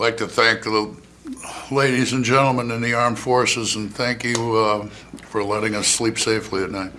I'd like to thank the ladies and gentlemen in the armed forces and thank you uh, for letting us sleep safely at night.